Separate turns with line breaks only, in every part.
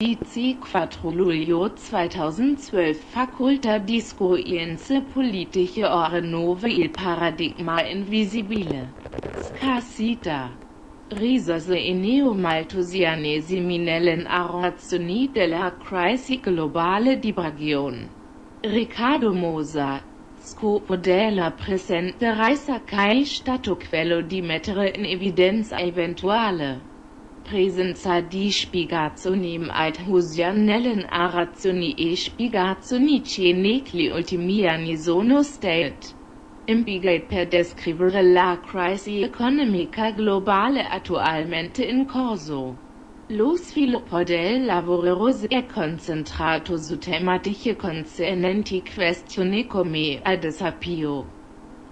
4 luglio 2012 Facoltà di Scienze Politiche ore 9 Il paradigma invisibile. Scarsità. Risorse e neomalthusianesimi nell'arrazioni della crisi globale di Bragion. Riccardo Mosa. Scopo della presente ricerca è stato quello di mettere in evidenza eventuale presenza di spiegazioni althusianellen arazioni e spiegazioni che negli ultimi anni sono state impiegate per descrivere la crisi economica globale attualmente in corso. Lo sviluppo del lavoro si è concentrato su tematiche concernenti questioni come, ad esempio,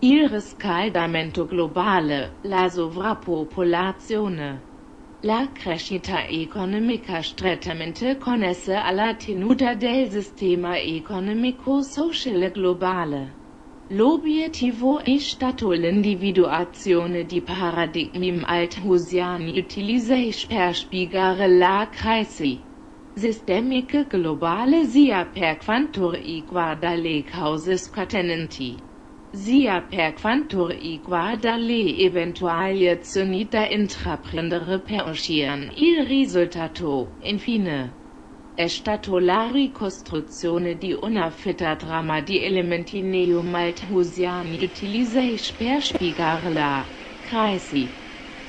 il riscaldamento globale, la sovrappopolazione, la crescita economica strettamente connessa alla tenuta del sistema economico-sociale globale. L'obiettivo è stato l'individuazione di paradigmi althusiani utilizzati per spiegare la crisi sistemica globale sia per quanto riguarda le cause scatenanti sia per quanto riguarda le eventuali azioni da intraprendere per uscire il risultato, infine, è la ricostruzione di una fitta trama di elementi neo-malthusiani utilizzati per spiegare la crisi,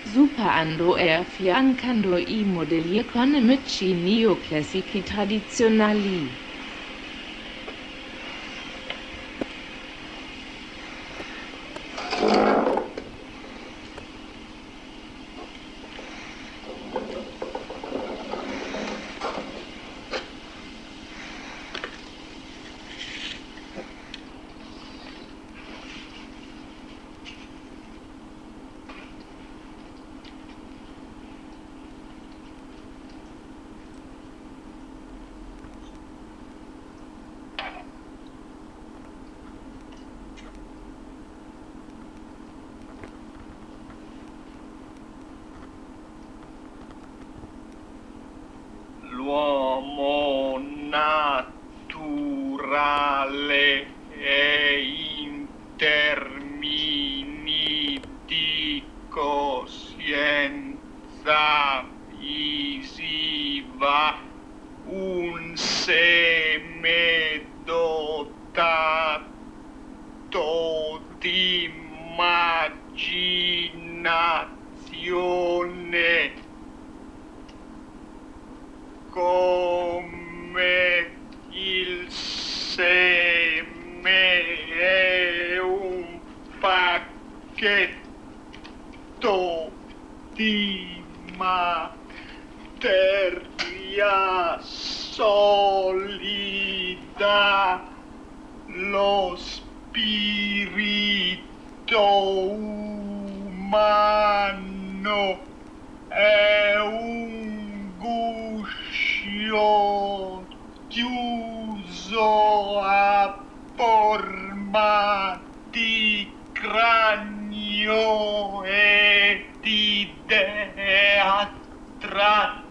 superando e affiancando i modelli economici neoclassici tradizionali.
Coscienza visiva un seme dotato di immaginazione. Come il seme è un pacchetto di materia solida, lo spirito umano è un guscio chiuso a forma di cranio e de atrate.